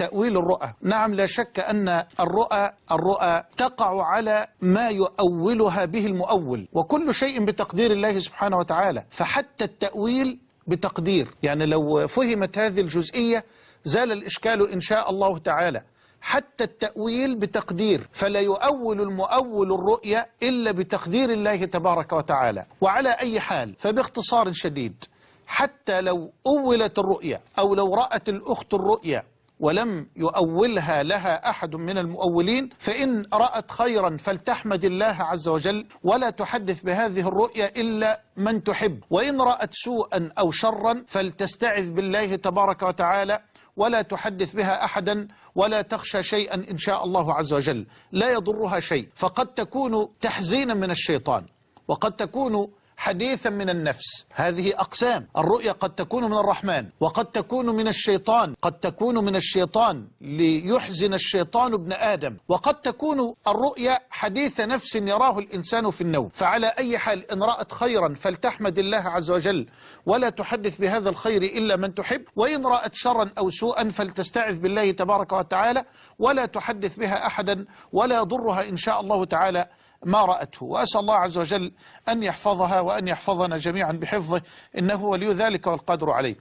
تأويل الرؤى. نعم لا شك أن الرؤى الرؤى تقع على ما يؤولها به المؤول وكل شيء بتقدير الله سبحانه وتعالى. فحتى التأويل بتقدير. يعني لو فهمت هذه الجزئية زال الإشكال إن شاء الله تعالى. حتى التأويل بتقدير. فلا يؤول المؤول الرؤيا إلا بتقدير الله تبارك وتعالى. وعلى أي حال فباختصار شديد حتى لو أولت الرؤيا أو لو رأت الأخت الرؤيا ولم يؤولها لها أحد من المؤولين فإن رأت خيرا فلتحمد الله عز وجل ولا تحدث بهذه الرؤيا إلا من تحب. وإن رأت سوءا أو شرا فلتستعذ بالله تبارك وتعالى ولا تحدث بها أحدا ولا تخشى شيئا إن شاء الله عز وجل. لا يضرها شيء. فقد تكون تحزينا من الشيطان وقد تكون حديثا من النفس. هذه أقسام. الرؤيا قد تكون من الرحمن وقد تكون من الشيطان قد تكون من الشيطان ليحزن الشيطان ابن آدم. وقد تكون الرؤيا حديث نفس يراه الإنسان في النوم. فعلى أي حال إن رأت خيرا فلتحمد الله عز وجل ولا تحدث بهذا الخير إلا من تحب. وإن رأت شرا أو سوءا فلتستعذ بالله تبارك وتعالى ولا تحدث بها أحدا ولا يضرها إن شاء الله تعالى. ما رأته. وأسأل الله عز وجل أن يحفظها وأن يحفظنا جميعا بحفظه. إنه ولي ذلك والقادر عليه.